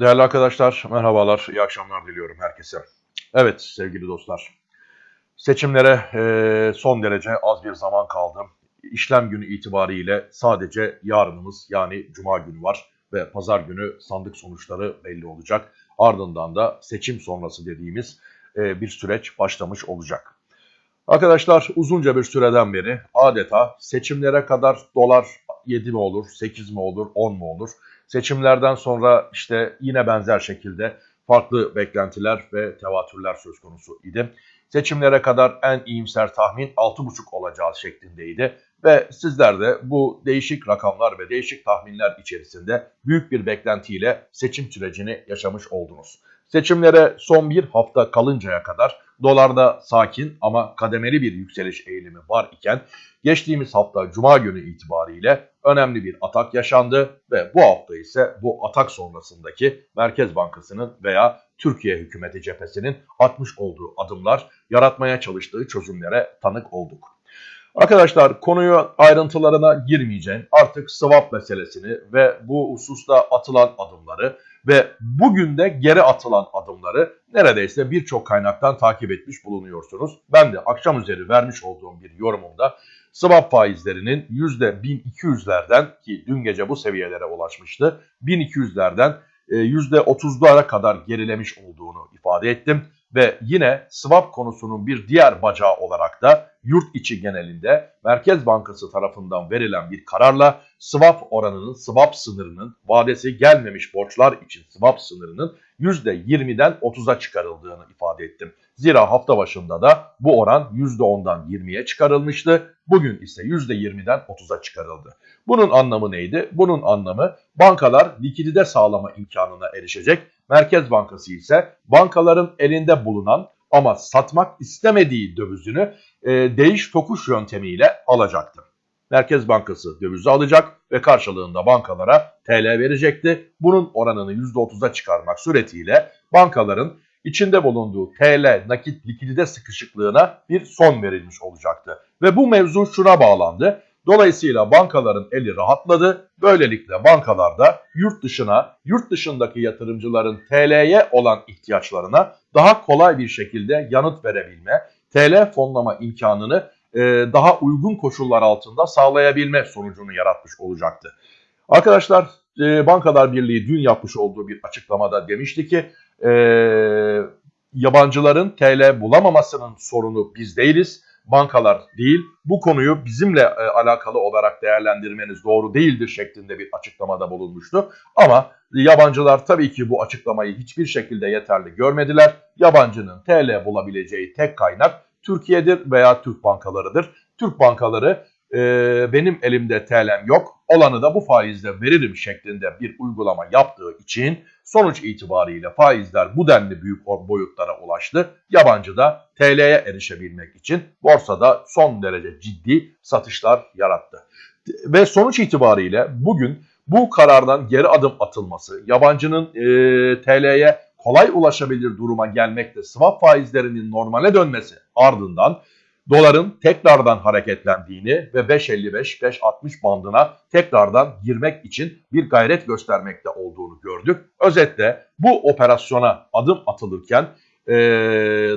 Değerli arkadaşlar, merhabalar, iyi akşamlar diliyorum herkese. Evet sevgili dostlar, seçimlere e, son derece az bir zaman kaldı. İşlem günü itibariyle sadece yarınımız yani Cuma günü var ve Pazar günü sandık sonuçları belli olacak. Ardından da seçim sonrası dediğimiz e, bir süreç başlamış olacak. Arkadaşlar uzunca bir süreden beri adeta seçimlere kadar dolar 7 mi olur, 8 mi olur, 10 mu olur? Seçimlerden sonra işte yine benzer şekilde farklı beklentiler ve tevatürler söz konusu idi. Seçimlere kadar en iyimser tahmin 6,5 olacağı şeklindeydi. Ve sizler de bu değişik rakamlar ve değişik tahminler içerisinde büyük bir beklentiyle seçim sürecini yaşamış oldunuz. Seçimlere son bir hafta kalıncaya kadar dolarda sakin ama kademeli bir yükseliş eğilimi var iken geçtiğimiz hafta cuma günü itibariyle önemli bir atak yaşandı ve bu hafta ise bu atak sonrasındaki Merkez Bankası'nın veya Türkiye hükümeti cephesinin atmış olduğu adımlar yaratmaya çalıştığı çözümlere tanık olduk. Arkadaşlar konuyu ayrıntılarına girmeyeceğim. Artık swap meselesini ve bu hususta atılan adımları ve bugün de geri atılan adımları neredeyse birçok kaynaktan takip etmiş bulunuyorsunuz. Ben de akşam üzeri vermiş olduğum bir yorumumda swap faizlerinin %1200'lerden ki dün gece bu seviyelere ulaşmıştı. 1200'lerden %30'lara e, kadar gerilemiş olduğunu ifade ettim. Ve yine swap konusunun bir diğer bacağı olarak da yurt içi genelinde Merkez Bankası tarafından verilen bir kararla swap oranının, swap sınırının, vadesi gelmemiş borçlar için swap sınırının %20'den 30'a çıkarıldığını ifade ettim. Zira hafta başında da bu oran %10'dan 20'ye çıkarılmıştı. Bugün ise %20'den 30'a çıkarıldı. Bunun anlamı neydi? Bunun anlamı bankalar likidite sağlama imkanına erişecek. Merkez Bankası ise bankaların elinde bulunan ama satmak istemediği dövizini e, değiş tokuş yöntemiyle alacaktı. Merkez Bankası dövizi alacak ve karşılığında bankalara TL verecekti. Bunun oranını %30'a çıkarmak suretiyle bankaların içinde bulunduğu TL nakit likidite sıkışıklığına bir son verilmiş olacaktı. Ve bu mevzu şuna bağlandı. Dolayısıyla bankaların eli rahatladı. Böylelikle bankalarda yurt dışına, yurt dışındaki yatırımcıların TL'ye olan ihtiyaçlarına daha kolay bir şekilde yanıt verebilme, TL fonlama imkanını daha uygun koşullar altında sağlayabilme sonucunu yaratmış olacaktı. Arkadaşlar e, Bankalar Birliği dün yapmış olduğu bir açıklamada demişti ki e, yabancıların TL bulamamasının sorunu biz değiliz bankalar değil. Bu konuyu bizimle e, alakalı olarak değerlendirmeniz doğru değildir şeklinde bir açıklamada bulunmuştu. Ama yabancılar tabii ki bu açıklamayı hiçbir şekilde yeterli görmediler. Yabancının TL bulabileceği tek kaynak Türkiye'dir veya Türk bankalarıdır. Türk bankaları e, benim elimde TL'm yok olanı da bu faizle veririm şeklinde bir uygulama yaptığı için sonuç itibariyle faizler bu denli büyük boyutlara ulaştı. Yabancı da TL'ye erişebilmek için borsada son derece ciddi satışlar yarattı. Ve sonuç itibariyle bugün bu karardan geri adım atılması, yabancının e, TL'ye kolay ulaşabilir duruma gelmekte swap faizlerinin normale dönmesi ardından doların tekrardan hareketlendiğini ve 5.55-5.60 bandına tekrardan girmek için bir gayret göstermekte olduğunu gördük. Özetle bu operasyona adım atılırken e,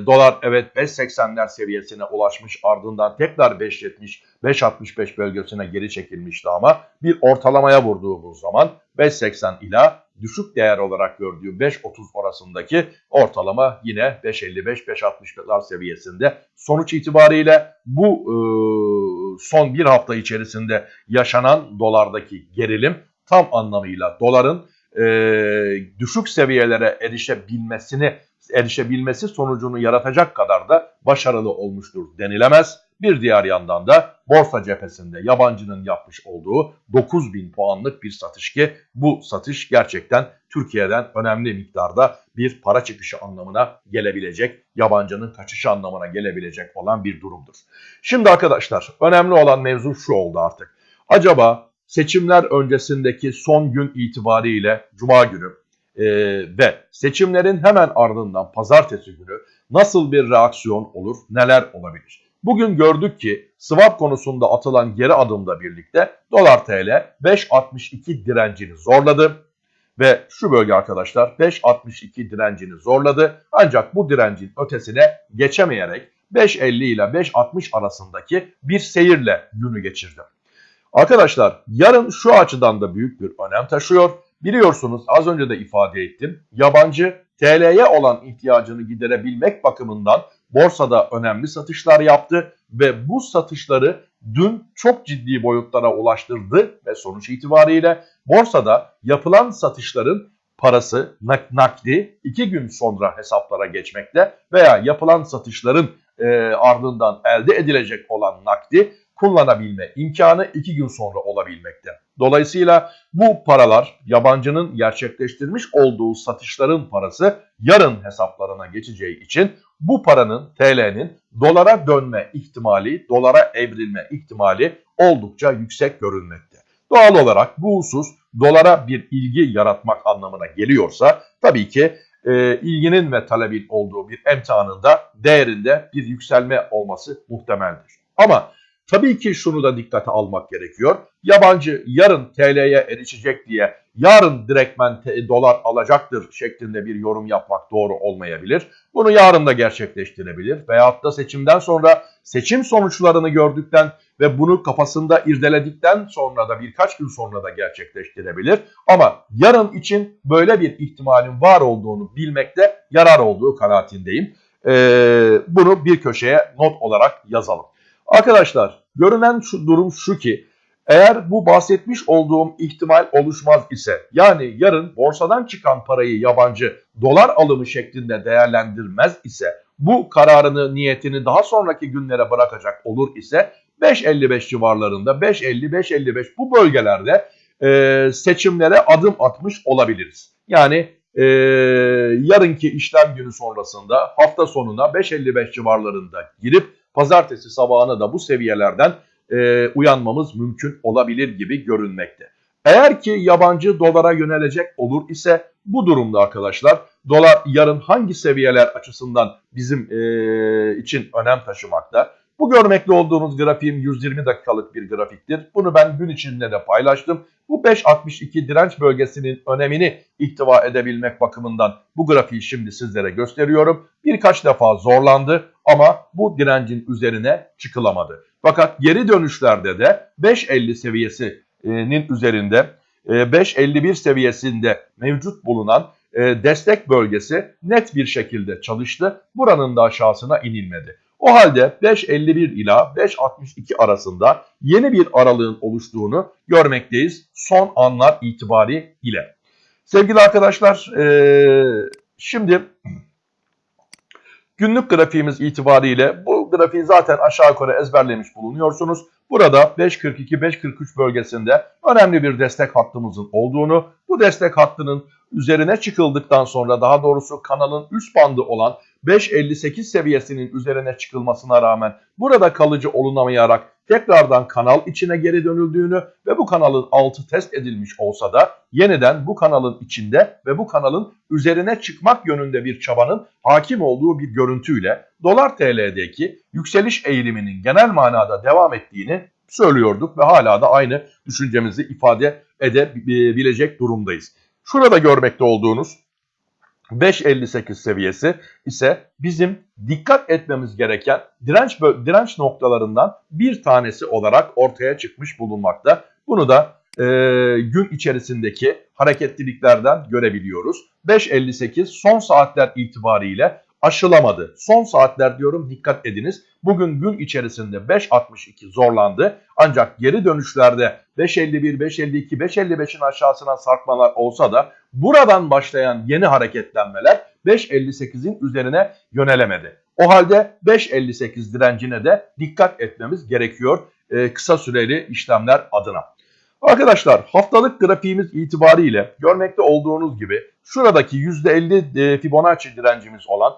dolar evet 5.80'ler seviyesine ulaşmış ardından tekrar 5.70 5.65 bölgesine geri çekilmişti ama bir ortalamaya vurduğumuz zaman 5.80 ila düşük değer olarak gördüğü 5.30 arasındaki ortalama yine 5.55-5.60'lar seviyesinde. Sonuç itibariyle bu e, son bir hafta içerisinde yaşanan dolardaki gerilim tam anlamıyla doların e, düşük seviyelere erişebilmesini erişebilmesi sonucunu yaratacak kadar da başarılı olmuştur denilemez. Bir diğer yandan da borsa cephesinde yabancının yapmış olduğu 9000 puanlık bir satış ki bu satış gerçekten Türkiye'den önemli miktarda bir para çıkışı anlamına gelebilecek, yabancının kaçışı anlamına gelebilecek olan bir durumdur. Şimdi arkadaşlar önemli olan mevzu şu oldu artık. Acaba seçimler öncesindeki son gün itibariyle Cuma günü e, ve seçimlerin hemen ardından pazartesi günü nasıl bir reaksiyon olur, neler olabilir? Bugün gördük ki swap konusunda atılan geri adımla birlikte dolar TL 5.62 direncini zorladı Ve şu bölge arkadaşlar 5.62 direncini zorladı. Ancak bu direncin ötesine geçemeyerek 5.50 ile 5.60 arasındaki bir seyirle günü geçirdi. Arkadaşlar yarın şu açıdan da büyük bir önem taşıyor. Biliyorsunuz az önce de ifade ettim. Yabancı TL'ye olan ihtiyacını giderebilmek bakımından borsada önemli satışlar yaptı ve bu satışları dün çok ciddi boyutlara ulaştırdı ve sonuç itibariyle borsada yapılan satışların parası nakdi iki gün sonra hesaplara geçmekte veya yapılan satışların e, ardından elde edilecek olan nakdi kullanabilme imkanı iki gün sonra olabilmekte. Dolayısıyla bu paralar yabancının gerçekleştirmiş olduğu satışların parası yarın hesaplarına geçeceği için bu paranın TL'nin dolara dönme ihtimali, dolara evrilme ihtimali oldukça yüksek görünmekte. Doğal olarak bu husus dolara bir ilgi yaratmak anlamına geliyorsa tabii ki e, ilginin ve talebin olduğu bir emtihanında değerinde bir yükselme olması muhtemeldir. Ama Tabii ki şunu da dikkate almak gerekiyor. Yabancı yarın TL'ye erişecek diye yarın direktmen dolar alacaktır şeklinde bir yorum yapmak doğru olmayabilir. Bunu yarın da gerçekleştirebilir. Veyahut da seçimden sonra seçim sonuçlarını gördükten ve bunu kafasında irdeledikten sonra da birkaç gün sonra da gerçekleştirebilir. Ama yarın için böyle bir ihtimalin var olduğunu bilmekte yarar olduğu kanaatindeyim. Ee, bunu bir köşeye not olarak yazalım. Arkadaşlar görünen şu durum şu ki eğer bu bahsetmiş olduğum ihtimal oluşmaz ise yani yarın borsadan çıkan parayı yabancı dolar alımı şeklinde değerlendirmez ise bu kararını niyetini daha sonraki günlere bırakacak olur ise 5.55 civarlarında 5.50-5.55 bu bölgelerde e, seçimlere adım atmış olabiliriz. Yani e, yarınki işlem günü sonrasında hafta sonuna 5.55 civarlarında girip pazartesi sabahına da bu seviyelerden e, uyanmamız mümkün olabilir gibi görünmekte. Eğer ki yabancı dolara yönelecek olur ise bu durumda arkadaşlar dolar yarın hangi seviyeler açısından bizim e, için önem taşımakta? Bu görmekte olduğunuz grafiğim 120 dakikalık bir grafiktir. Bunu ben gün içinde de paylaştım. Bu 5.62 direnç bölgesinin önemini ihtiva edebilmek bakımından bu grafiği şimdi sizlere gösteriyorum. Birkaç defa zorlandı ama bu direncin üzerine çıkılamadı. Fakat geri dönüşlerde de 5.50 seviyesinin üzerinde 5.51 e, seviyesinde mevcut bulunan e, destek bölgesi net bir şekilde çalıştı. Buranın da aşağısına inilmedi. O halde 5.51 ila 5.62 arasında yeni bir aralığın oluştuğunu görmekteyiz son anlar itibari ile. Sevgili arkadaşlar ee, şimdi günlük grafiğimiz itibariyle bu grafiği zaten aşağı yukarı ezberlemiş bulunuyorsunuz. Burada 5.42-5.43 bölgesinde önemli bir destek hattımızın olduğunu, bu destek hattının üzerine çıkıldıktan sonra daha doğrusu kanalın üst bandı olan 5.58 seviyesinin üzerine çıkılmasına rağmen burada kalıcı olunamayarak tekrardan kanal içine geri dönüldüğünü ve bu kanalın altı test edilmiş olsa da yeniden bu kanalın içinde ve bu kanalın üzerine çıkmak yönünde bir çabanın hakim olduğu bir görüntüyle dolar TL'deki yükseliş eğiliminin genel manada devam ettiğini söylüyorduk ve hala da aynı düşüncemizi ifade edebilecek durumdayız. Şurada görmekte olduğunuz 5.58 seviyesi ise bizim dikkat etmemiz gereken direnç direnç noktalarından bir tanesi olarak ortaya çıkmış bulunmakta. Bunu da e, gün içerisindeki hareketliliklerden görebiliyoruz. 5.58 son saatler itibariyle aşılamadı. Son saatler diyorum dikkat ediniz. Bugün gün içerisinde 5.62 zorlandı. Ancak geri dönüşlerde 5.51, 5.52, 5.55'in aşağısına sarkmalar olsa da buradan başlayan yeni hareketlenmeler 5.58'in üzerine yönelemedi. O halde 5.58 direncine de dikkat etmemiz gerekiyor e, kısa süreli işlemler adına. Arkadaşlar haftalık grafiğimiz itibariyle görmekte olduğunuz gibi şuradaki %50 e, Fibonacci direncimiz olan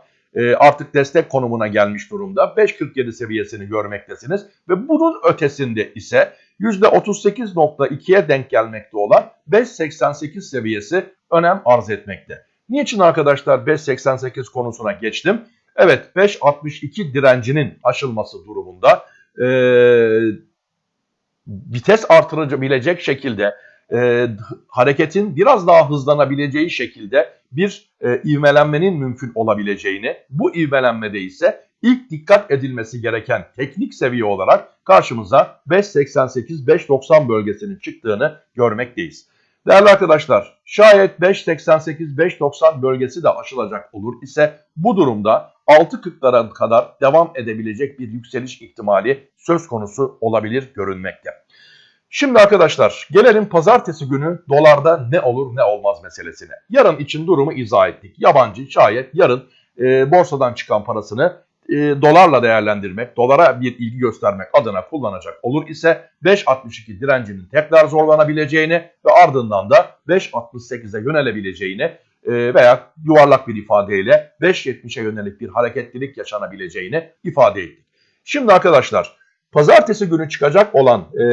artık destek konumuna gelmiş durumda. 5.47 seviyesini görmektesiniz ve bunun ötesinde ise %38.2'ye denk gelmekte olan 5.88 seviyesi önem arz etmekte. Niçin arkadaşlar 5.88 konusuna geçtim? Evet 5.62 direncinin aşılması durumunda e, vites artırabilecek şekilde e, hareketin biraz daha hızlanabileceği şekilde bir e, ivmelenmenin mümkün olabileceğini, bu ivmelenmede ise ilk dikkat edilmesi gereken teknik seviye olarak karşımıza 5.88-5.90 bölgesinin çıktığını görmekteyiz. Değerli arkadaşlar, şayet 5.88-5.90 bölgesi de aşılacak olur ise bu durumda 6.40'lara kadar devam edebilecek bir yükseliş ihtimali söz konusu olabilir görünmekte. Şimdi arkadaşlar gelelim pazartesi günü dolarda ne olur ne olmaz meselesine. Yarın için durumu izah ettik. Yabancı şayet yarın e, borsadan çıkan parasını e, dolarla değerlendirmek, dolara bir ilgi göstermek adına kullanacak olur ise 5.62 direncinin tekrar zorlanabileceğini ve ardından da 5.68'e yönelebileceğini e, veya yuvarlak bir ifadeyle 5.70'e yönelik bir hareketlilik yaşanabileceğini ifade ettik. Şimdi arkadaşlar pazartesi günü çıkacak olan e,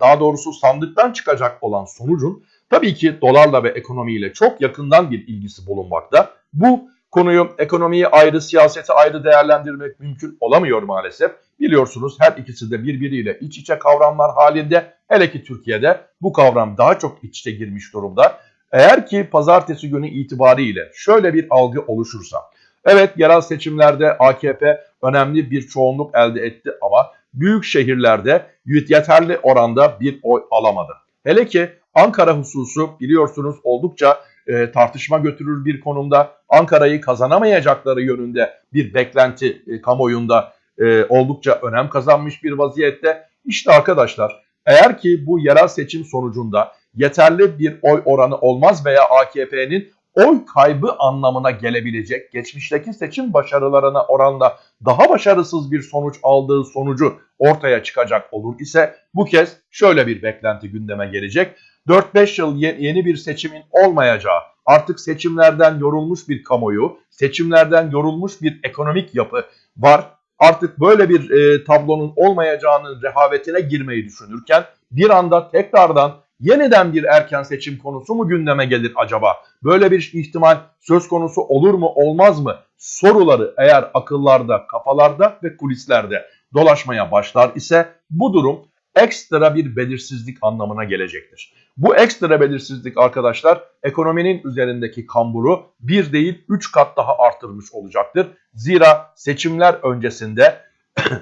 daha doğrusu sandıktan çıkacak olan sonucun tabii ki dolarla ve ekonomiyle çok yakından bir ilgisi bulunmakta. Bu konuyu ekonomiyi ayrı, siyaseti ayrı değerlendirmek mümkün olamıyor maalesef. Biliyorsunuz her ikisi de birbiriyle iç içe kavramlar halinde. Hele ki Türkiye'de bu kavram daha çok iç içe girmiş durumda. Eğer ki pazartesi günü itibariyle şöyle bir algı oluşursa, evet yerel seçimlerde AKP önemli bir çoğunluk elde etti ama büyük şehirlerde yeterli oranda bir oy alamadı. Hele ki Ankara hususu biliyorsunuz oldukça e, tartışma götürür bir konumda. Ankara'yı kazanamayacakları yönünde bir beklenti e, kamuoyunda e, oldukça önem kazanmış bir vaziyette. İşte arkadaşlar eğer ki bu yerel seçim sonucunda yeterli bir oy oranı olmaz veya AKP'nin oy kaybı anlamına gelebilecek geçmişteki seçim başarılarına oranla daha başarısız bir sonuç aldığı sonucu ortaya çıkacak olur ise bu kez şöyle bir beklenti gündeme gelecek. 4-5 yıl yeni bir seçimin olmayacağı, artık seçimlerden yorulmuş bir kamuoyu, seçimlerden yorulmuş bir ekonomik yapı var. Artık böyle bir e, tablonun olmayacağının rehavetine girmeyi düşünürken bir anda tekrardan yeniden bir erken seçim konusu mu gündeme gelir acaba? Böyle bir ihtimal söz konusu olur mu olmaz mı? Soruları eğer akıllarda, kafalarda ve kulislerde dolaşmaya başlar ise bu durum ekstra bir belirsizlik anlamına gelecektir. Bu ekstra belirsizlik arkadaşlar ekonominin üzerindeki kamburu bir değil 3 kat daha artırmış olacaktır. Zira seçimler öncesinde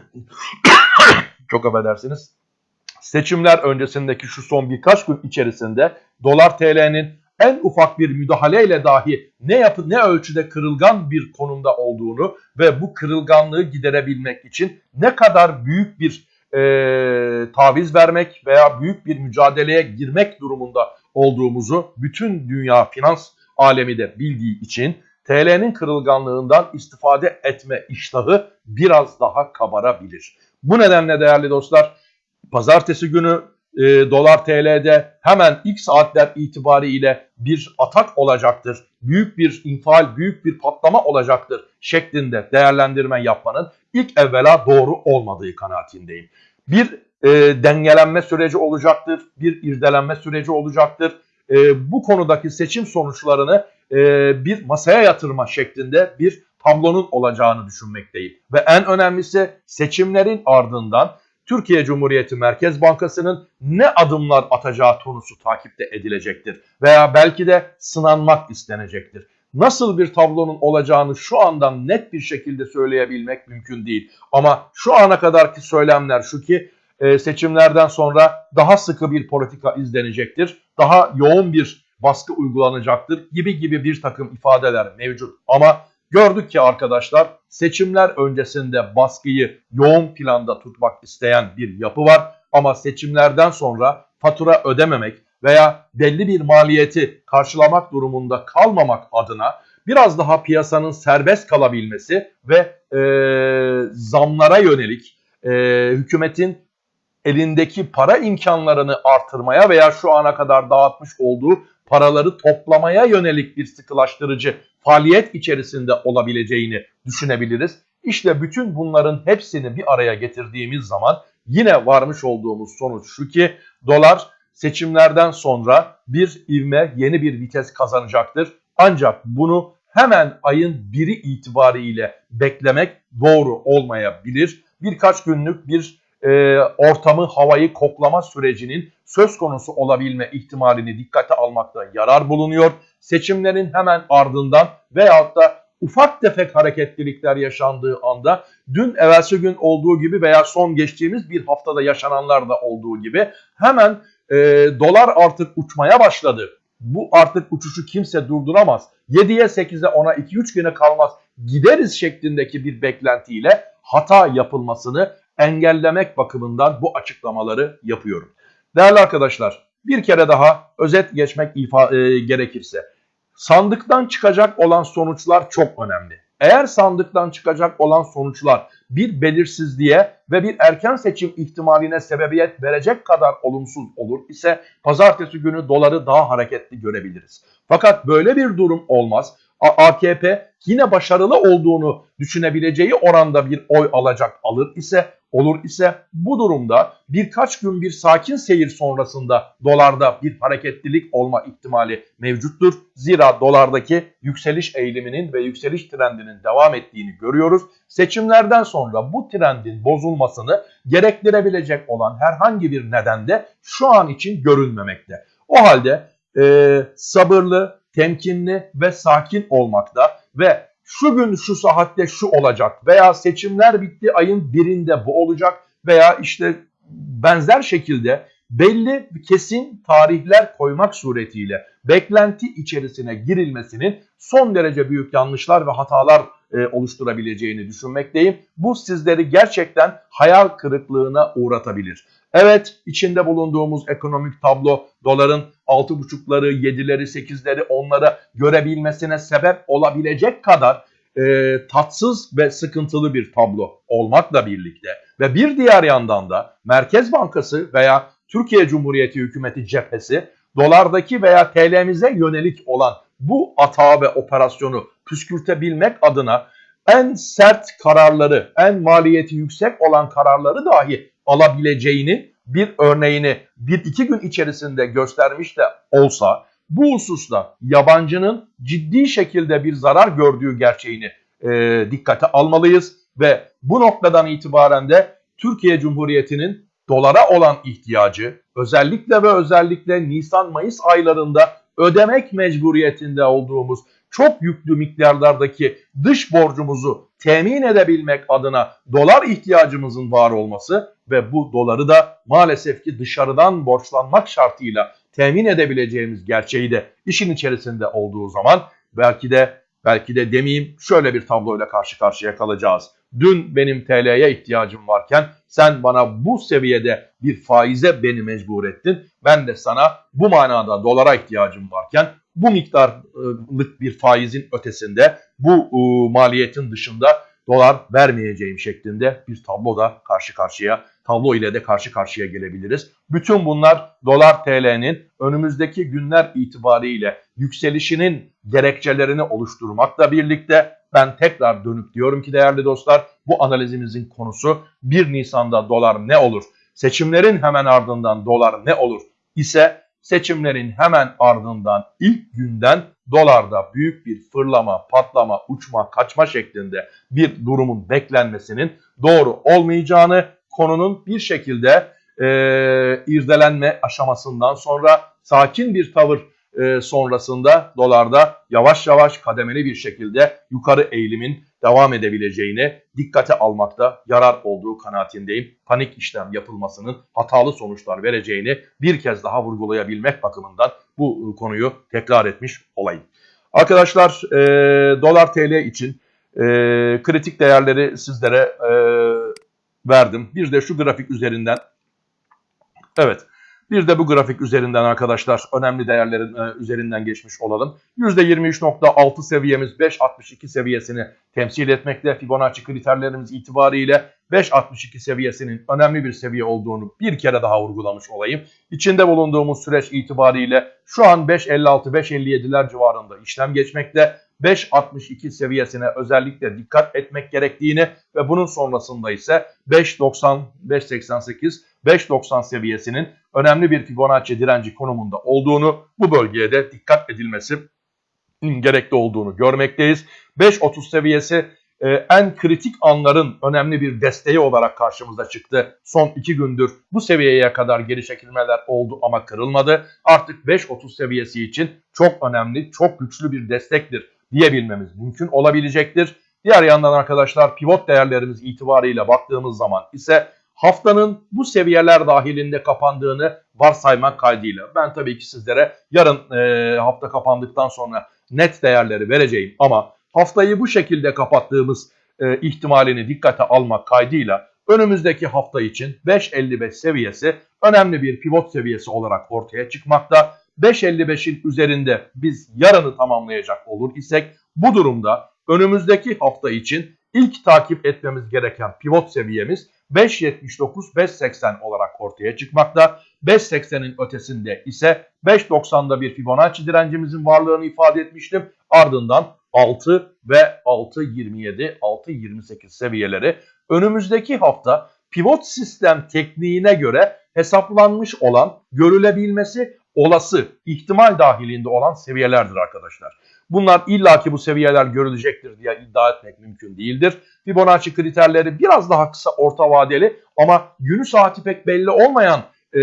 çok affedersiniz seçimler öncesindeki şu son birkaç gün içerisinde dolar TL'nin en ufak bir müdahaleyle dahi ne yapı ne ölçüde kırılgan bir konumda olduğunu ve bu kırılganlığı giderebilmek için ne kadar büyük bir e, taviz vermek veya büyük bir mücadeleye girmek durumunda olduğumuzu bütün dünya finans alemi de bildiği için TL'nin kırılganlığından istifade etme iştahı biraz daha kabarabilir. Bu nedenle değerli dostlar pazartesi günü e, dolar TL'de hemen ilk saatler itibariyle bir atak olacaktır. Büyük bir infial, büyük bir patlama olacaktır şeklinde değerlendirme yapmanın ilk evvela doğru olmadığı kanaatindeyim. Bir e, dengelenme süreci olacaktır, bir irdelenme süreci olacaktır. E, bu konudaki seçim sonuçlarını e, bir masaya yatırma şeklinde bir tablonun olacağını düşünmekteyim. Ve en önemlisi seçimlerin ardından Türkiye Cumhuriyeti Merkez Bankası'nın ne adımlar atacağı konusu takipte edilecektir. Veya belki de sınanmak istenecektir. Nasıl bir tablonun olacağını şu andan net bir şekilde söyleyebilmek mümkün değil. Ama şu ana kadarki söylemler şu ki e, seçimlerden sonra daha sıkı bir politika izlenecektir. Daha yoğun bir baskı uygulanacaktır gibi gibi bir takım ifadeler mevcut. Ama Gördük ki arkadaşlar seçimler öncesinde baskıyı yoğun planda tutmak isteyen bir yapı var. Ama seçimlerden sonra fatura ödememek veya belli bir maliyeti karşılamak durumunda kalmamak adına biraz daha piyasanın serbest kalabilmesi ve e, zamlara yönelik e, hükümetin elindeki para imkanlarını artırmaya veya şu ana kadar dağıtmış olduğu paraları toplamaya yönelik bir sıkılaştırıcı faaliyet içerisinde olabileceğini düşünebiliriz. İşte bütün bunların hepsini bir araya getirdiğimiz zaman yine varmış olduğumuz sonuç şu ki dolar seçimlerden sonra bir ivme yeni bir vites kazanacaktır. Ancak bunu hemen ayın biri itibariyle beklemek doğru olmayabilir. Birkaç günlük bir e, ortamı, havayı koklama sürecinin söz konusu olabilme ihtimalini dikkate almakta yarar bulunuyor. Seçimlerin hemen ardından veyahut da ufak tefek hareketlilikler yaşandığı anda dün evvelsi gün olduğu gibi veya son geçtiğimiz bir haftada yaşananlar da olduğu gibi hemen e, dolar artık uçmaya başladı. Bu artık uçuşu kimse durduramaz. 7'ye 8'e 10'a 2-3 güne kalmaz gideriz şeklindeki bir beklentiyle hata yapılmasını engellemek bakımından bu açıklamaları yapıyorum. Değerli arkadaşlar bir kere daha özet geçmek ifa e, gerekirse sandıktan çıkacak olan sonuçlar çok önemli. Eğer sandıktan çıkacak olan sonuçlar bir belirsizliğe ve bir erken seçim ihtimaline sebebiyet verecek kadar olumsuz olur ise pazartesi günü doları daha hareketli görebiliriz. Fakat böyle bir durum olmaz. AKP yine başarılı olduğunu düşünebileceği oranda bir oy alacak alır ise olur ise bu durumda birkaç gün bir sakin seyir sonrasında dolarda bir hareketlilik olma ihtimali mevcuttur. Zira dolardaki yükseliş eğiliminin ve yükseliş trendinin devam ettiğini görüyoruz. Seçimlerden sonra bu trendin bozulmasını gerektirebilecek olan herhangi bir neden de şu an için görülmemekte. O halde e, sabırlı, temkinli ve sakin olmakta ve şu gün şu saatte şu olacak veya seçimler bitti ayın birinde bu olacak veya işte benzer şekilde belli kesin tarihler koymak suretiyle beklenti içerisine girilmesinin son derece büyük yanlışlar ve hatalar e, oluşturabileceğini düşünmekteyim. Bu sizleri gerçekten hayal kırıklığına uğratabilir. Evet içinde bulunduğumuz ekonomik tablo doların 6.5'ları, 7'leri, 8'leri onlara görebilmesine sebep olabilecek kadar e, tatsız ve sıkıntılı bir tablo olmakla birlikte ve bir diğer yandan da Merkez Bankası veya Türkiye Cumhuriyeti Hükümeti cephesi dolardaki veya TL'mize yönelik olan bu atağı ve operasyonu püskürtebilmek adına en sert kararları, en maliyeti yüksek olan kararları dahi alabileceğini bir örneğini bir iki gün içerisinde göstermiş de olsa bu hususta yabancının ciddi şekilde bir zarar gördüğü gerçeğini e, dikkate almalıyız ve bu noktadan itibaren de Türkiye Cumhuriyeti'nin dolara olan ihtiyacı özellikle ve özellikle Nisan-Mayıs aylarında ödemek mecburiyetinde olduğumuz çok yüklü miktarlardaki dış borcumuzu temin edebilmek adına dolar ihtiyacımızın var olması ve bu doları da maalesef ki dışarıdan borçlanmak şartıyla temin edebileceğimiz gerçeği de işin içerisinde olduğu zaman belki de belki de demeyeyim şöyle bir tabloyla karşı karşıya kalacağız. Dün benim TL'ye ihtiyacım varken sen bana bu seviyede bir faize beni mecbur ettin. Ben de sana bu manada dolara ihtiyacım varken bu miktarlık bir faizin ötesinde bu e, maliyetin dışında dolar vermeyeceğim şeklinde bir tablo da karşı karşıya tablo ile de karşı karşıya gelebiliriz. Bütün bunlar dolar TL'nin önümüzdeki günler itibariyle yükselişinin gerekçelerini oluşturmakla birlikte ben tekrar dönüp diyorum ki değerli dostlar bu analizimizin konusu 1 Nisan'da dolar ne olur? Seçimlerin hemen ardından dolar ne olur ise seçimlerin hemen ardından ilk günden dolarda büyük bir fırlama, patlama, uçma, kaçma şeklinde bir durumun beklenmesinin doğru olmayacağını konunun bir şekilde e, irdelenme aşamasından sonra sakin bir tavır e, sonrasında dolarda yavaş yavaş kademeli bir şekilde yukarı eğilimin devam edebileceğini dikkate almakta yarar olduğu kanaatindeyim. Panik işlem yapılmasının hatalı sonuçlar vereceğini bir kez daha vurgulayabilmek bakımından bu konuyu tekrar etmiş olayım. Arkadaşlar e, dolar TL için e, kritik değerleri sizlere e, verdim. Bir de şu grafik üzerinden evet bir de bu grafik üzerinden arkadaşlar önemli değerlerin e, üzerinden geçmiş olalım. %23.6 seviyemiz 5.62 seviyesini temsil etmekte. Fibonacci kriterlerimiz itibariyle 5.62 seviyesinin önemli bir seviye olduğunu bir kere daha vurgulamış olayım. İçinde bulunduğumuz süreç itibariyle şu an 5.56-5.57'ler civarında işlem geçmekte. 5.62 seviyesine özellikle dikkat etmek gerektiğini ve bunun sonrasında ise 5.90, 5.88, 5.90 seviyesinin önemli bir Fibonacci direnci konumunda olduğunu, bu bölgeye de dikkat edilmesi gerekli olduğunu görmekteyiz. 5.30 seviyesi e, en kritik anların önemli bir desteği olarak karşımıza çıktı. Son iki gündür bu seviyeye kadar geri çekilmeler oldu ama kırılmadı. Artık 5.30 seviyesi için çok önemli, çok güçlü bir destektir diyebilmemiz mümkün olabilecektir. Diğer yandan arkadaşlar pivot değerlerimiz itibarıyla baktığımız zaman ise haftanın bu seviyeler dahilinde kapandığını varsaymak kaydıyla. Ben tabii ki sizlere yarın e, hafta kapandıktan sonra net değerleri vereceğim ama haftayı bu şekilde kapattığımız e, ihtimalini dikkate almak kaydıyla önümüzdeki hafta için 5.55 seviyesi önemli bir pivot seviyesi olarak ortaya çıkmakta. 5.55'in üzerinde biz yarını tamamlayacak olur isek bu durumda önümüzdeki hafta için ilk takip etmemiz gereken pivot seviyemiz 5.79-5.80 olarak ortaya çıkmakta. 5.80'in ötesinde ise 5.90'da bir Fibonacci direncimizin varlığını ifade etmiştim. Ardından 6 ve 6.27, 6.28 seviyeleri önümüzdeki hafta pivot sistem tekniğine göre hesaplanmış olan, görülebilmesi olası, ihtimal dahilinde olan seviyelerdir arkadaşlar. Bunlar illaki bu seviyeler görülecektir diye iddia etmek mümkün değildir. Fibonacci kriterleri biraz daha kısa orta vadeli ama günü saati pek belli olmayan e,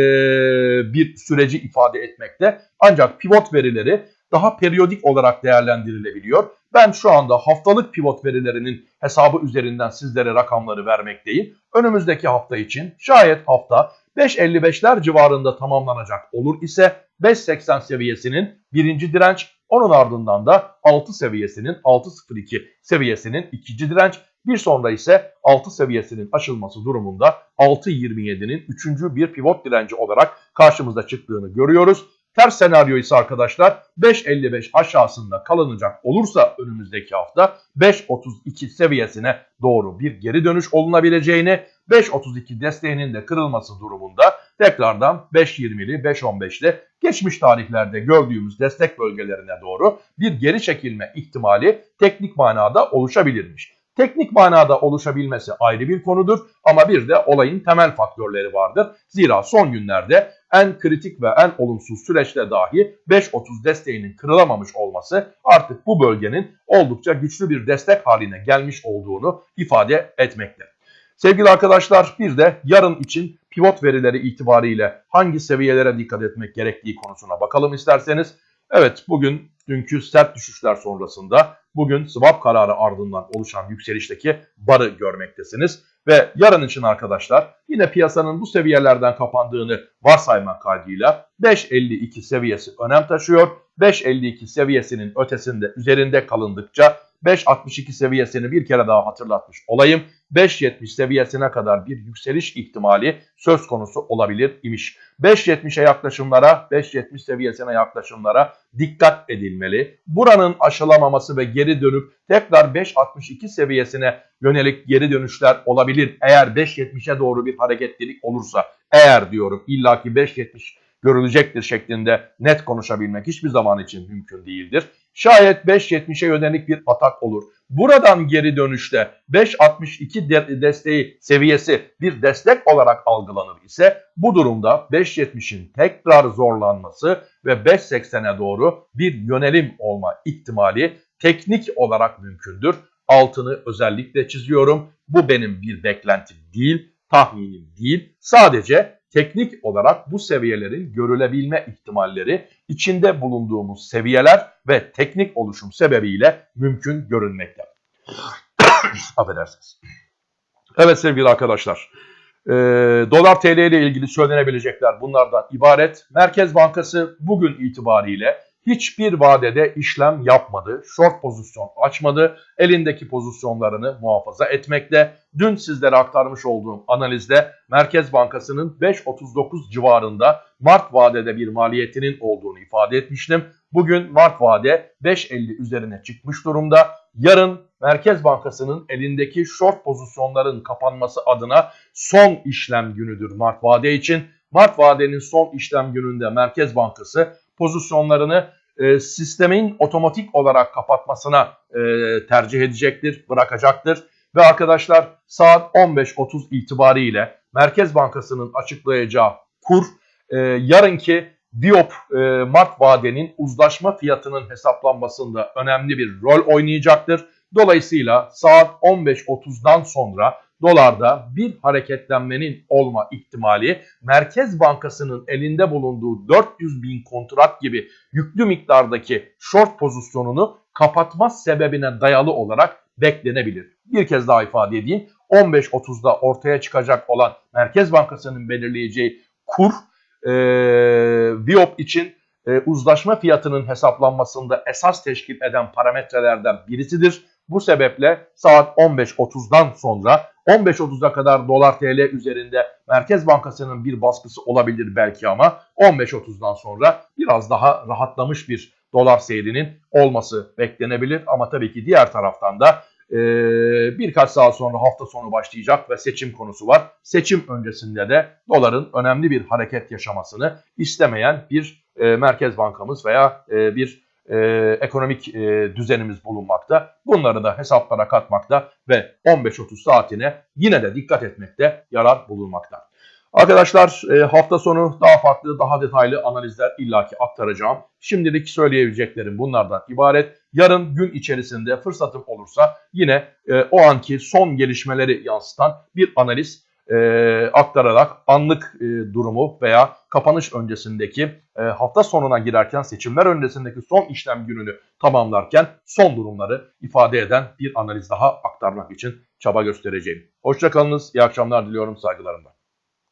bir süreci ifade etmekte. Ancak pivot verileri daha periyodik olarak değerlendirilebiliyor. Ben şu anda haftalık pivot verilerinin hesabı üzerinden sizlere rakamları vermekteyim. Önümüzdeki hafta için şayet hafta 5.55'ler civarında tamamlanacak olur ise 5.80 seviyesinin birinci direnç, onun ardından da 6 seviyesinin 6.02 seviyesinin ikinci direnç, bir sonra ise 6 seviyesinin aşılması durumunda 6.27'nin üçüncü bir pivot direnci olarak karşımıza çıktığını görüyoruz. Ters senaryo ise arkadaşlar 5.55 aşağısında kalınacak olursa önümüzdeki hafta 5.32 seviyesine doğru bir geri dönüş olunabileceğini 5.32 desteğinin de kırılması durumunda tekrardan 5.20'li 5.15'li geçmiş tarihlerde gördüğümüz destek bölgelerine doğru bir geri çekilme ihtimali teknik manada oluşabilirmiş. Teknik manada oluşabilmesi ayrı bir konudur ama bir de olayın temel faktörleri vardır. Zira son günlerde en kritik ve en olumsuz süreçte dahi 5.30 desteğinin kırılamamış olması artık bu bölgenin oldukça güçlü bir destek haline gelmiş olduğunu ifade etmekte. Sevgili arkadaşlar bir de yarın için pivot verileri itibariyle hangi seviyelere dikkat etmek gerektiği konusuna bakalım isterseniz. Evet bugün dünkü sert düşüşler sonrasında bugün swap kararı ardından oluşan yükselişteki barı görmektesiniz. Ve yarın için arkadaşlar yine piyasanın bu seviyelerden kapandığını varsaymak kaydıyla 5.52 seviyesi önem taşıyor. 5.52 seviyesinin ötesinde üzerinde kalındıkça 5.62 seviyesini bir kere daha hatırlatmış olayım. 5.70 seviyesine kadar bir yükseliş ihtimali söz konusu olabilir imiş. 5.70'e yaklaşımlara, 5.70 seviyesine yaklaşımlara dikkat edilmeli. Buranın aşılamaması ve geri dönüp tekrar 5.62 seviyesine yönelik geri dönüşler olabilir. Eğer 5.70'e doğru bir hareketlilik olursa, eğer diyorum illaki 5.70 görülecektir şeklinde net konuşabilmek hiçbir zaman için mümkün değildir. Şayet 5.70'e yönelik bir atak olur. Buradan geri dönüşte 5.62 de desteği seviyesi bir destek olarak algılanır ise bu durumda 5.70'in tekrar zorlanması ve 5.80'e doğru bir yönelim olma ihtimali teknik olarak mümkündür. Altını özellikle çiziyorum. Bu benim bir beklentim değil, tahminim değil. Sadece teknik olarak bu seviyelerin görülebilme ihtimalleri içinde bulunduğumuz seviyeler ve teknik oluşum sebebiyle mümkün görünmekte. Affedersiniz. Evet sevgili arkadaşlar. E, dolar TL ile ilgili söylenebilecekler bunlardan ibaret. Merkez Bankası bugün itibariyle hiçbir vadede işlem yapmadı. Short pozisyon açmadı. Elindeki pozisyonlarını muhafaza etmekte. Dün sizlere aktarmış olduğum analizde Merkez Bankası'nın 5.39 civarında Mart vadede bir maliyetinin olduğunu ifade etmiştim. Bugün Mart vade 5.50 üzerine çıkmış durumda. Yarın Merkez Bankası'nın elindeki short pozisyonların kapanması adına son işlem günüdür Mart vade için. Mart vadenin son işlem gününde Merkez Bankası pozisyonlarını e, sistemin otomatik olarak kapatmasına e, tercih edecektir, bırakacaktır. Ve arkadaşlar saat 15.30 itibariyle Merkez Bankası'nın açıklayacağı kur e, yarınki Diop e, Mart vadenin uzlaşma fiyatının hesaplanmasında önemli bir rol oynayacaktır. Dolayısıyla saat 15.30'dan sonra dolarda bir hareketlenmenin olma ihtimali Merkez Bankası'nın elinde bulunduğu 400 bin kontrat gibi yüklü miktardaki short pozisyonunu kapatma sebebine dayalı olarak beklenebilir. Bir kez daha ifade edeyim. 15.30'da ortaya çıkacak olan Merkez Bankası'nın belirleyeceği kur e, Viop için e, uzlaşma fiyatının hesaplanmasında esas teşkil eden parametrelerden birisidir. Bu sebeple saat 15.30'dan sonra 15.30'a kadar dolar TL üzerinde Merkez Bankası'nın bir baskısı olabilir belki ama 15.30'dan sonra biraz daha rahatlamış bir dolar seyrinin olması beklenebilir. Ama tabii ki diğer taraftan da e, birkaç saat sonra hafta sonu başlayacak ve seçim konusu var. Seçim öncesinde de doların önemli bir hareket yaşamasını istemeyen bir e, Merkez Bankamız veya e, bir e, ekonomik e, düzenimiz bulunmakta. Bunları da hesaplara katmakta ve 15-30 saatine yine de dikkat etmekte yarar bulunmakta. Arkadaşlar e, hafta sonu daha farklı, daha detaylı analizler illaki aktaracağım. Şimdilik söyleyebileceklerim bunlardan ibaret. Yarın gün içerisinde fırsatım olursa yine e, o anki son gelişmeleri yansıtan bir analiz e, aktararak anlık e, durumu veya kapanış öncesindeki e, hafta sonuna girerken seçimler öncesindeki son işlem gününü tamamlarken son durumları ifade eden bir analiz daha aktarmak için çaba göstereceğim. Hoşçakalınız, iyi akşamlar diliyorum saygılarımla.